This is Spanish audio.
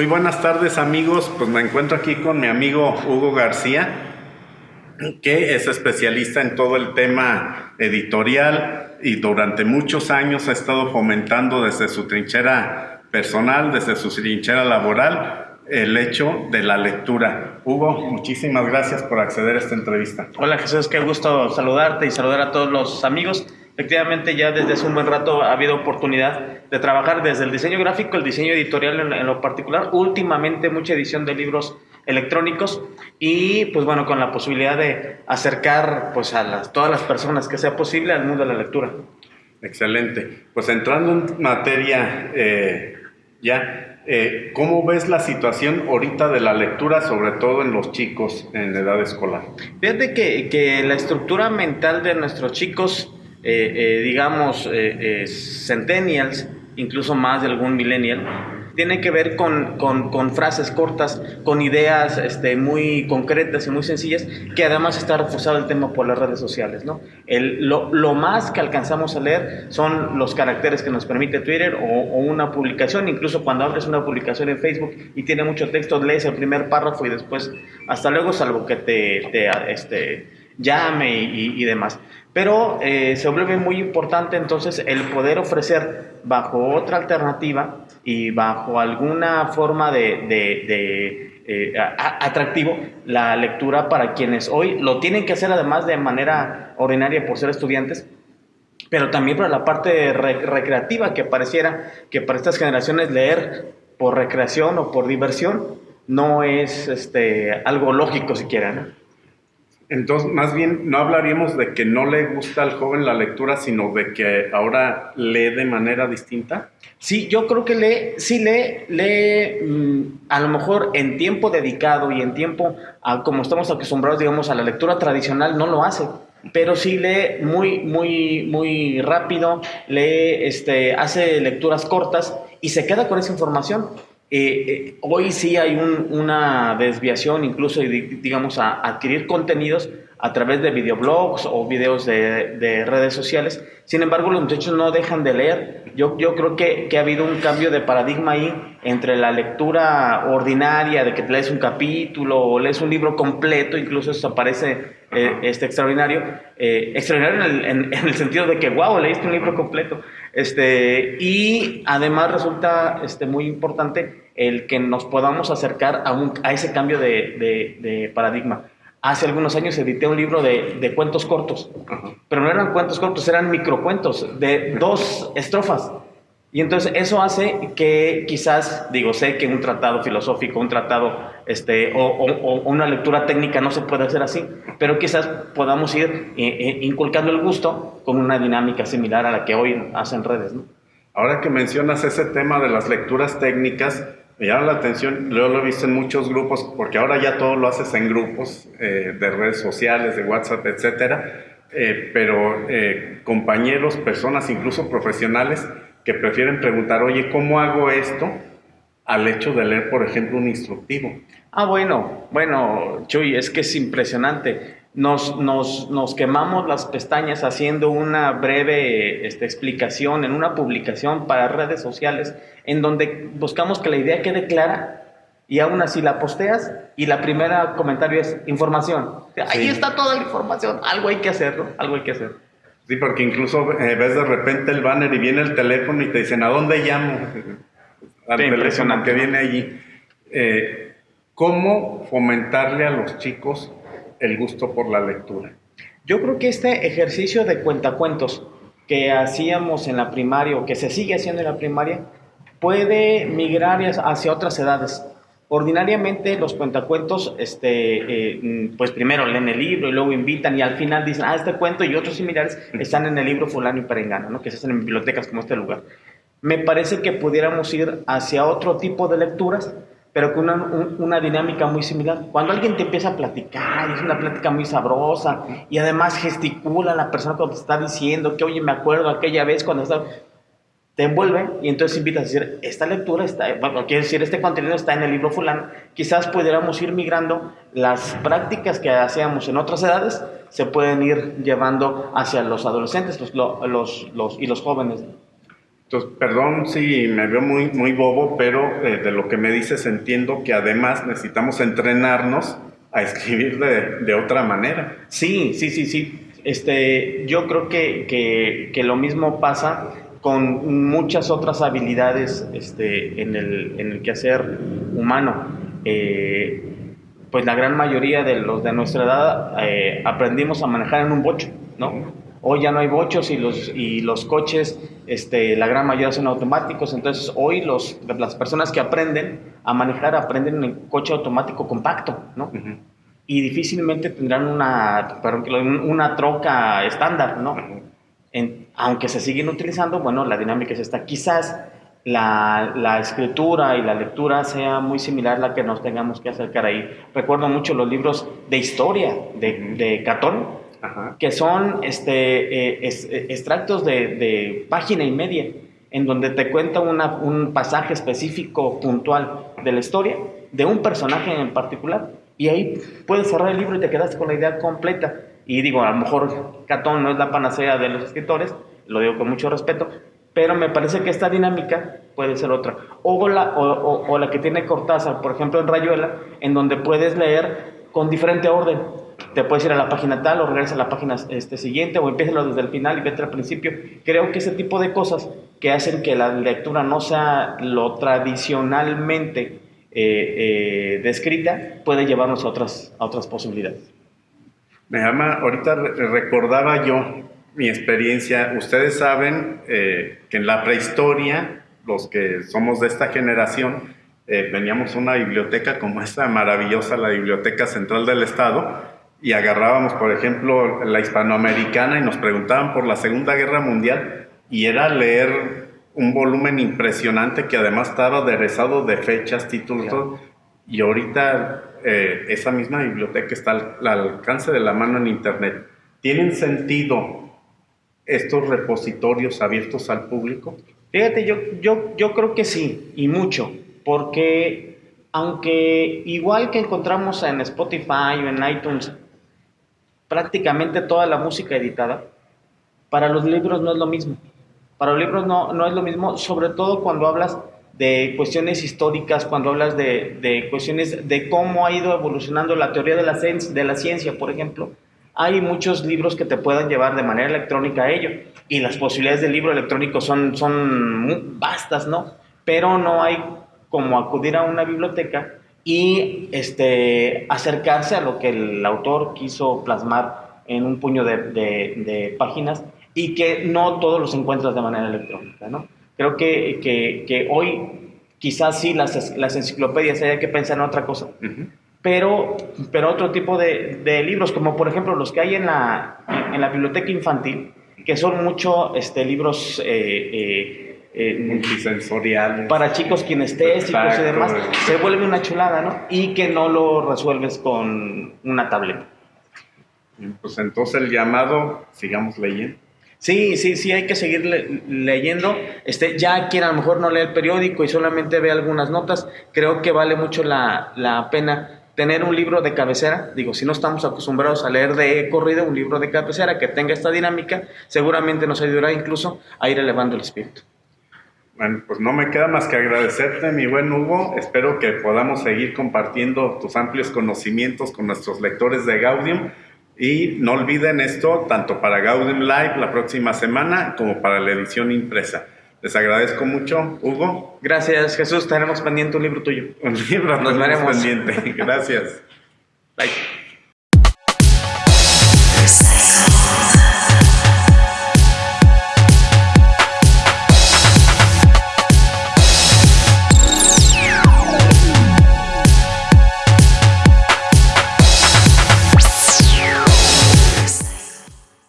Muy buenas tardes amigos, pues me encuentro aquí con mi amigo Hugo García, que es especialista en todo el tema editorial y durante muchos años ha estado fomentando desde su trinchera personal, desde su trinchera laboral, el hecho de la lectura. Hugo, muchísimas gracias por acceder a esta entrevista. Hola Jesús, qué gusto saludarte y saludar a todos los amigos. Efectivamente, ya desde hace un buen rato ha habido oportunidad de trabajar desde el diseño gráfico, el diseño editorial en, lo particular, últimamente mucha edición de libros electrónicos y pues bueno, con la posibilidad de acercar pues a las, todas las personas que sea posible al mundo de la lectura. Excelente. Pues entrando en materia eh, ya, eh, ¿Cómo ves la situación ahorita de la lectura, sobre todo en los chicos en edad escolar? Fíjate que, que la estructura mental de nuestros chicos, eh, eh, digamos, centennials, incluso más de algún millennial, tiene que ver con, con, frases cortas, con ideas este, muy concretas y muy sencillas, que además está reforzado el tema por las redes sociales. ¿no? El, lo, lo, más que alcanzamos a leer son los caracteres que nos permite Twitter o, o, una publicación, incluso cuando abres una publicación en Facebook y tiene mucho texto, lees el primer párrafo y después hasta luego, salvo que te, te este, llame y, demás. Pero eh, se vuelve muy importante entonces el poder ofrecer bajo otra alternativa y bajo alguna forma de, de, eh, atractivo la lectura para quienes hoy lo tienen que hacer además de manera ordinaria por ser estudiantes, pero también para la parte recreativa que pareciera que para estas generaciones leer por recreación o por diversión no es este, algo lógico siquiera. ¿no? Entonces, más bien, no hablaríamos de que no le gusta al joven la lectura, sino de que ahora lee de manera distinta. Sí, yo creo que lee, sí lee, lee mm, a lo mejor en tiempo dedicado y en tiempo, como estamos acostumbrados, digamos, a la lectura tradicional, no lo hace. Pero sí lee muy, muy, muy rápido, lee, este, hace lecturas cortas y se queda con esa información. Eh, eh, hoy sí hay una desviación, incluso, digamos, a adquirir contenidos a través de videoblogs o videos de, redes sociales. Sin embargo, los muchachos no dejan de leer. Yo, yo creo que, que, ha habido un cambio de paradigma ahí entre la lectura ordinaria, de que lees un capítulo o lees un libro completo, incluso eso parece eh, este, extraordinario, eh, extraordinario en el, en, el, sentido de que, wow, leíste un libro completo. Este, y además resulta este, muy importante el que nos podamos acercar a, un, a ese cambio de, de, de paradigma hace algunos años edité un libro de, de cuentos cortos, pero no eran cuentos cortos, eran microcuentos de dos estrofas. Y entonces eso hace que quizás, digo, sé que un tratado filosófico, un tratado, este, o, o, una lectura técnica no se puede hacer así, pero quizás podamos ir eh, eh, inculcando el gusto con una dinámica similar a la que hoy hacen redes. ¿no? Ahora que mencionas ese tema de las lecturas técnicas, me llama la atención, yo lo he visto en muchos grupos, porque ahora ya todo lo haces en grupos eh, de redes sociales, de WhatsApp, etcétera, eh, pero eh, compañeros, personas, incluso profesionales, que prefieren preguntar, oye, ¿cómo hago esto? al hecho de leer, por ejemplo, un instructivo. Ah, bueno, bueno, Chuy, es que es impresionante nos, nos, nos, quemamos las pestañas haciendo una breve este, explicación en una publicación para redes sociales en donde buscamos que la idea quede clara y aún así la posteas y la primera comentario es información. Ahí está toda la información, algo hay que hacerlo, algo hay que hacer. Sí, porque incluso eh, ves de repente el banner y viene el teléfono y te dicen, ¿a dónde llamo? Al teléfono que viene allí. Eh, ¿Cómo fomentarle a los chicos el gusto por la lectura? Yo creo que este ejercicio de cuentacuentos que hacíamos en la primaria o que se sigue haciendo en la primaria puede migrar hacia otras edades. Ordinariamente los cuentacuentos, este, eh, pues primero leen el libro y luego invitan y al final dicen, ah, este cuento y otros similares están en el libro fulano y perengano, ¿no? que se hacen en bibliotecas como este lugar. Me parece que pudiéramos ir hacia otro tipo de lecturas pero con una, una, dinámica muy similar. Cuando alguien te empieza a platicar, es una plática muy sabrosa, y además gesticula la persona cuando te está diciendo que, oye, me acuerdo aquella vez cuando estaba... Te envuelve y entonces invitas a decir, esta lectura está, bueno, quiere decir, este contenido está en el libro fulano. Quizás pudiéramos ir migrando las prácticas que hacíamos en otras edades, se pueden ir llevando hacia los adolescentes los, los, los, y los jóvenes. Entonces, perdón si me veo muy, muy bobo, pero eh, de lo que me dices entiendo que además necesitamos entrenarnos a escribir de, de, otra manera. Sí, sí, sí, sí. Este, yo creo que, que, que lo mismo pasa con muchas otras habilidades este, en, el, en el quehacer humano. Eh, pues la gran mayoría de los de nuestra edad eh, aprendimos a manejar en un bocho, ¿no? Hoy ya no hay bochos y los, y los coches, este, la gran mayoría son automáticos, entonces hoy los, las personas que aprenden a manejar aprenden en coche automático compacto, ¿no? Y difícilmente tendrán una, una troca estándar, ¿no? Aunque se siguen utilizando, bueno, la dinámica es esta. Quizás la, la, escritura y la lectura sea muy similar a la que nos tengamos que acercar ahí. Recuerdo mucho los libros de historia de, de Catón, que son este, eh, eh, extractos de, de, página y media, en donde te cuenta una, un pasaje específico, puntual de la historia, de un personaje en particular, y ahí puedes cerrar el libro y te quedas con la idea completa. Y digo, a lo mejor Catón no es la panacea de los escritores, lo digo con mucho respeto, pero me parece que esta dinámica puede ser otra. O la, o, la que tiene Cortázar, por ejemplo, en Rayuela, en donde puedes leer con diferente orden. Te puedes ir a la página tal o regresar a la página este, siguiente o empieza desde el final y vete al principio. Creo que ese tipo de cosas que hacen que la lectura no sea lo tradicionalmente eh, eh, descrita puede llevarnos a otras, a otras posibilidades. Me llama, ahorita recordaba yo mi experiencia, ustedes saben eh, que en la prehistoria, los que somos de esta generación, eh, veníamos a una biblioteca como esta maravillosa, la Biblioteca Central del Estado, y agarrábamos, por ejemplo, la hispanoamericana y nos preguntaban por la Segunda Guerra Mundial, y era leer un volumen impresionante que además estaba aderezado de fechas, títulos, y ahorita eh, esa misma biblioteca está al alcance de la mano en Internet. ¿Tienen sentido estos repositorios abiertos al público? Fíjate, yo, yo, yo creo que sí, y mucho, porque aunque igual que encontramos en Spotify o en iTunes prácticamente toda la música editada, para los libros no es lo mismo. Para los libros no, no es lo mismo, sobre todo cuando hablas de cuestiones históricas, cuando hablas de, de cuestiones de cómo ha ido evolucionando la teoría de la, ciencia, por ejemplo hay muchos libros que te pueden llevar de manera electrónica a ello y las posibilidades del libro electrónico son, son vastas, ¿no? Pero no hay como acudir a una biblioteca y este, acercarse a lo que el autor quiso plasmar en un puño de, páginas y que no todos los encuentras de manera electrónica, ¿no? Creo que, que, que hoy quizás sí las, las enciclopedias haya que pensar en otra cosa pero, pero otro tipo de, de, libros, como por ejemplo los que hay en la, en la biblioteca infantil, que son mucho este, libros eh, eh, eh multisensoriales. Para chicos kinestésicos y demás, se vuelve una chulada, ¿no? Y que no lo resuelves con una tableta. Pues entonces el llamado, sigamos leyendo. Sí, sí, sí, hay que seguir leyendo. Este, ya quien a lo mejor no lee el periódico y solamente ve algunas notas, creo que vale mucho la, la pena tener un libro de cabecera, digo, si no estamos acostumbrados a leer de corrido un libro de cabecera que tenga esta dinámica, seguramente nos ayudará incluso a ir elevando el espíritu. Bueno, pues no me queda más que agradecerte, mi buen Hugo. Espero que podamos seguir compartiendo tus amplios conocimientos con nuestros lectores de Gaudium. Y no olviden esto, tanto para Gaudium Live la próxima semana como para la edición impresa. Les agradezco mucho, Hugo. Gracias, Jesús. Tenemos pendiente un libro tuyo. Un libro, nos veremos pendiente. Gracias. Bye.